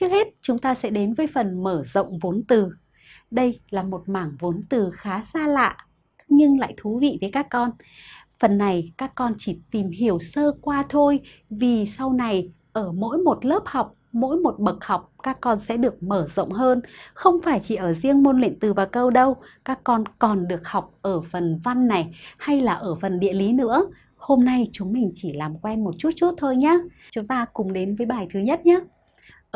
Trước hết, chúng ta sẽ đến với phần mở rộng vốn từ. Đây là một mảng vốn từ khá xa lạ nhưng lại thú vị với các con. Phần này các con chỉ tìm hiểu sơ qua thôi vì sau này ở mỗi một lớp học, mỗi một bậc học các con sẽ được mở rộng hơn. Không phải chỉ ở riêng môn luyện từ và câu đâu, các con còn được học ở phần văn này hay là ở phần địa lý nữa. Hôm nay chúng mình chỉ làm quen một chút chút thôi nhé. Chúng ta cùng đến với bài thứ nhất nhé.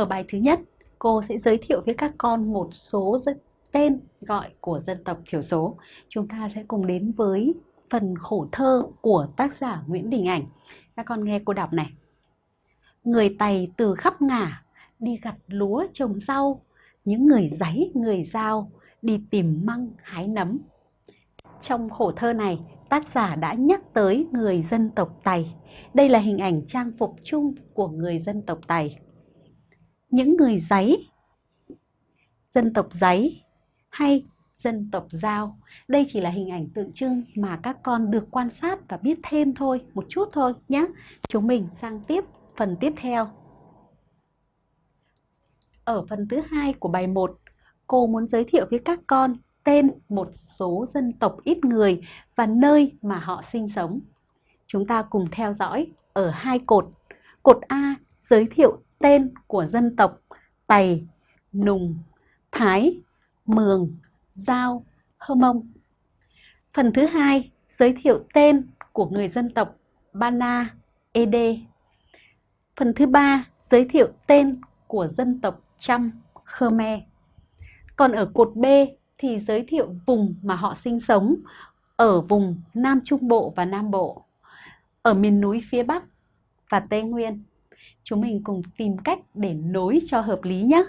Ở bài thứ nhất, cô sẽ giới thiệu với các con một số tên gọi của dân tộc thiểu số. Chúng ta sẽ cùng đến với phần khổ thơ của tác giả Nguyễn Đình Ảnh. Các con nghe cô đọc này. Người Tày từ khắp ngả, đi gặt lúa trồng rau, những người giấy người giao, đi tìm măng hái nấm. Trong khổ thơ này, tác giả đã nhắc tới người dân tộc Tày. Đây là hình ảnh trang phục chung của người dân tộc Tày. Những người giấy, dân tộc giấy hay dân tộc Giao. Đây chỉ là hình ảnh tượng trưng mà các con được quan sát và biết thêm thôi, một chút thôi nhé. Chúng mình sang tiếp phần tiếp theo. Ở phần thứ hai của bài 1, cô muốn giới thiệu với các con tên một số dân tộc ít người và nơi mà họ sinh sống. Chúng ta cùng theo dõi ở hai cột. Cột A giới thiệu tên của dân tộc Tày, Nùng, Thái, Mường, Giao, Hơ Mông. Phần thứ hai giới thiệu tên của người dân tộc Bana, Ede. Phần thứ ba giới thiệu tên của dân tộc Chăm, Khmer. Còn ở cột B thì giới thiệu vùng mà họ sinh sống ở vùng Nam Trung Bộ và Nam Bộ, ở miền núi phía Bắc và Tây Nguyên. Chúng mình cùng tìm cách để nối cho hợp lý nhé.